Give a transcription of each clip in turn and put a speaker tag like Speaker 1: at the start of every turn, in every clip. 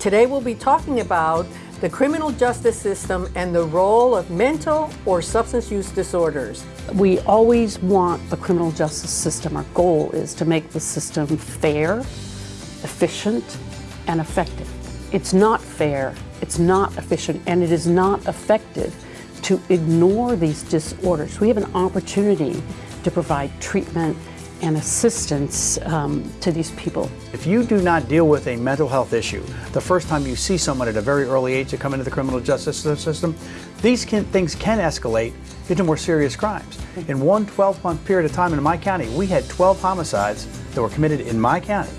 Speaker 1: Today we'll be talking about the criminal justice system and the role of mental or substance use disorders.
Speaker 2: We always want the criminal justice system, our goal is to make the system fair, efficient, and effective. It's not fair, it's not efficient, and it is not effective to ignore these disorders. We have an opportunity to provide treatment and assistance um, to these people.
Speaker 3: If you do not deal with a mental health issue the first time you see someone at a very early age to come into the criminal justice system, these can, things can escalate into more serious crimes. In one 12-month period of time in my county, we had 12 homicides that were committed in my county.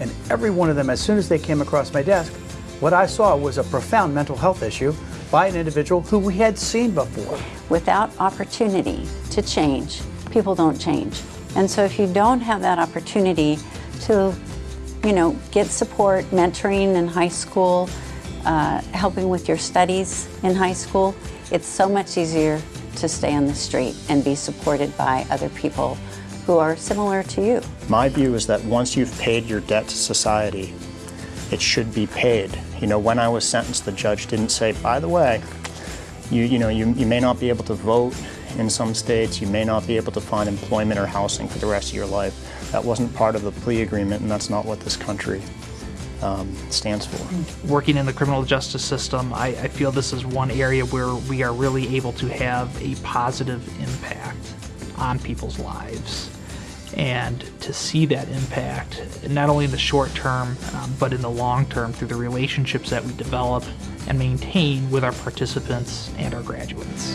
Speaker 3: And every one of them, as soon as they came across my desk, what I saw was a profound mental health issue by an individual who we had seen before.
Speaker 4: Without opportunity to change, people don't change. And so if you don't have that opportunity to, you know, get support, mentoring in high school, uh, helping with your studies in high school, it's so much easier to stay on the street and be supported by other people who are similar to you.
Speaker 5: My view is that once you've paid your debt to society, it should be paid. You know, when I was sentenced, the judge didn't say, by the way, you, you know, you, you may not be able to vote in some states, you may not be able to find employment or housing for the rest of your life. That wasn't part of the plea agreement, and that's not what this country um, stands for.
Speaker 6: Working in the criminal justice system, I, I feel this is one area where we are really able to have a positive impact on people's lives and to see that impact not only in the short term um, but in the long term through the relationships that we develop and maintain with our participants and our graduates.